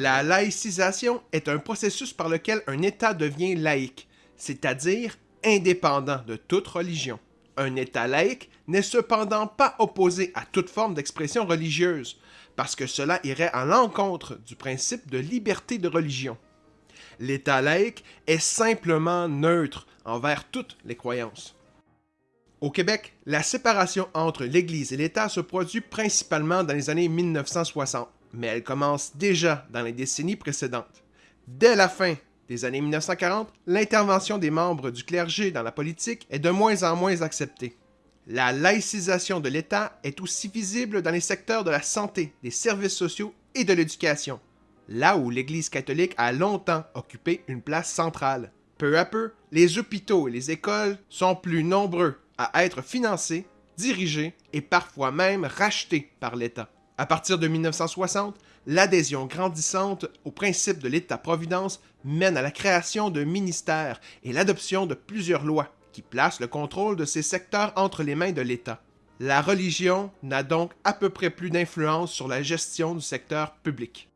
La laïcisation est un processus par lequel un État devient laïque, c'est-à-dire indépendant de toute religion. Un État laïque n'est cependant pas opposé à toute forme d'expression religieuse, parce que cela irait à l'encontre du principe de liberté de religion. L'État laïque est simplement neutre envers toutes les croyances. Au Québec, la séparation entre l'Église et l'État se produit principalement dans les années 1960, mais elle commence déjà dans les décennies précédentes. Dès la fin des années 1940, l'intervention des membres du clergé dans la politique est de moins en moins acceptée. La laïcisation de l'État est aussi visible dans les secteurs de la santé, des services sociaux et de l'éducation, là où l'Église catholique a longtemps occupé une place centrale. Peu à peu, les hôpitaux et les écoles sont plus nombreux à être financés, dirigés et parfois même rachetés par l'État. À partir de 1960, l'adhésion grandissante au principe de l'État-providence mène à la création de ministères et l'adoption de plusieurs lois qui placent le contrôle de ces secteurs entre les mains de l'État. La religion n'a donc à peu près plus d'influence sur la gestion du secteur public.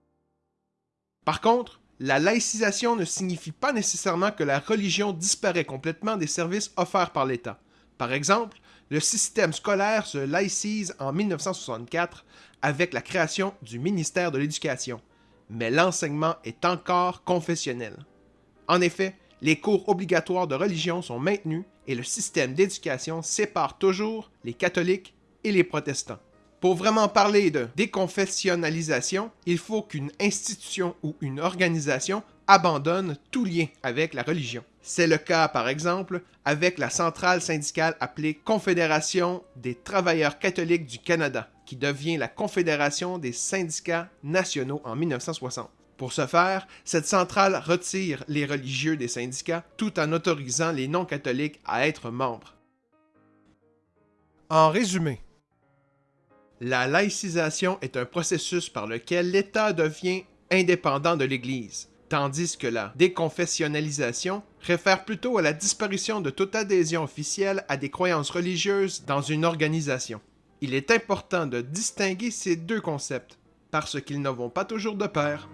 Par contre, la laïcisation ne signifie pas nécessairement que la religion disparaît complètement des services offerts par l'État. Par exemple, le système scolaire se laïcise en 1964 avec la création du ministère de l'Éducation, mais l'enseignement est encore confessionnel. En effet, les cours obligatoires de religion sont maintenus et le système d'éducation sépare toujours les catholiques et les protestants. Pour vraiment parler de déconfessionnalisation, il faut qu'une institution ou une organisation abandonne tout lien avec la religion. C'est le cas, par exemple, avec la centrale syndicale appelée Confédération des travailleurs catholiques du Canada, qui devient la Confédération des syndicats nationaux en 1960. Pour ce faire, cette centrale retire les religieux des syndicats tout en autorisant les non-catholiques à être membres. En résumé, la laïcisation est un processus par lequel l'État devient indépendant de l'Église tandis que la déconfessionnalisation réfère plutôt à la disparition de toute adhésion officielle à des croyances religieuses dans une organisation. Il est important de distinguer ces deux concepts, parce qu'ils ne vont pas toujours de pair.